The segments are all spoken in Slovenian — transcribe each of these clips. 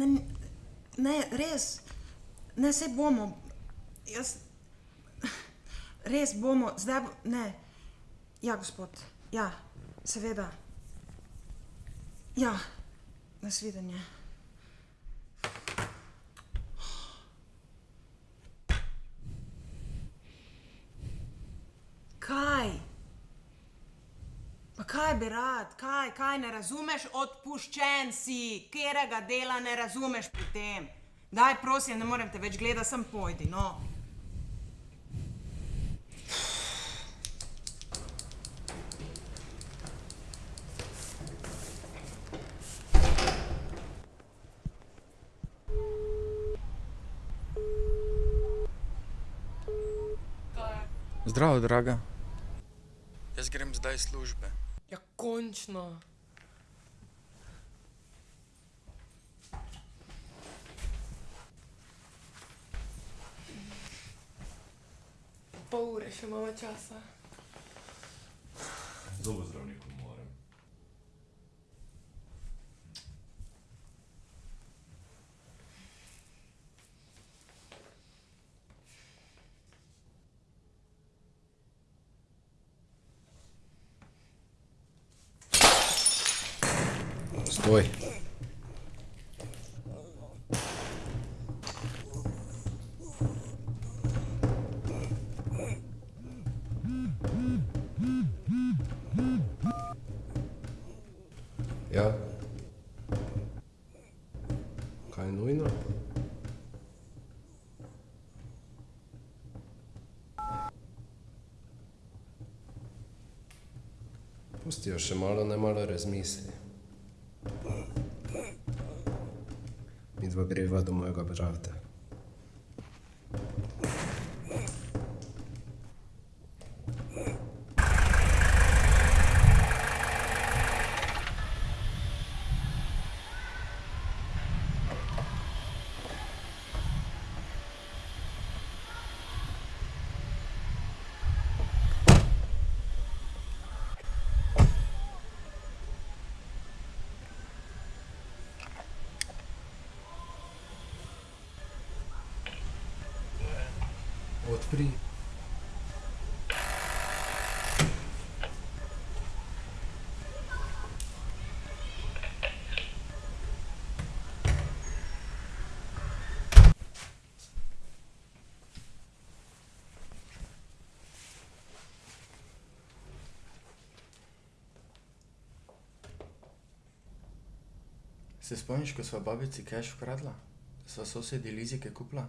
Ne, ne, res. Ne, sej bomo. Jaz. Res bomo, zdaj bo. Ne. Ja, gospod. Ja, seveda. Ja, nasvidenje. Kaj? Pa kaj bi rad, kaj, kaj ne razumeš? Odpuščen si, katerega dela ne razumeš pri tem. Daj, prosim, ne morem te več gledati, sem pojdi, no. Zdravo, draga. Jaz grem zdaj iz službe. Končno. Pol ure še imamo časa. Zobozdravniku Stoj. Ja. Kaj je nujno? Pusti jo še malo, ne malo razmisli. mojego meu brata. Odpri. Se spomniš, ko sva babici keš ukradla? Sva sosedi Lizike kupila?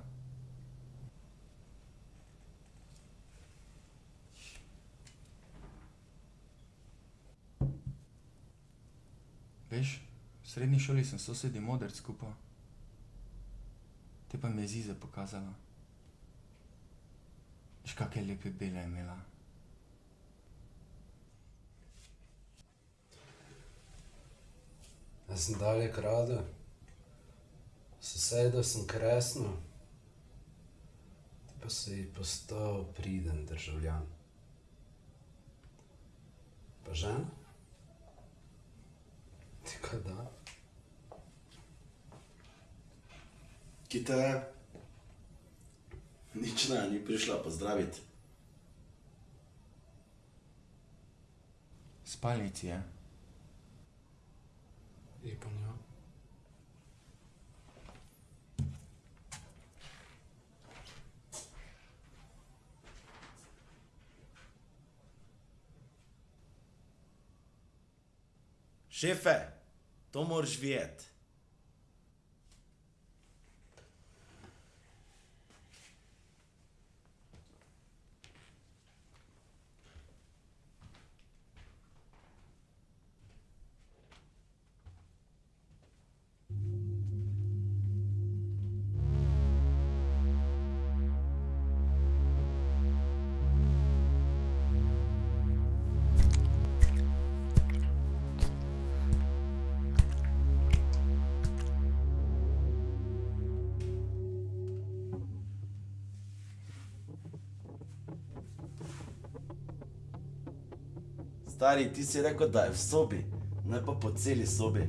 Veš, v srednji šoli sem sosedi modrc kupil. Te pa mi je Ziza pokazala. Veš, kake lepe bele je imela. Jaz sem dalje kradel. Sosedov sem kresnil. Ti pa si postal priden državljan. Pa žena? Ti kaj da? Kita je? Nič ne, ni prišla pozdraviti. V Tomorjviet. Stari, ti si rekel, da je v sobi, ne pa po celi sobi.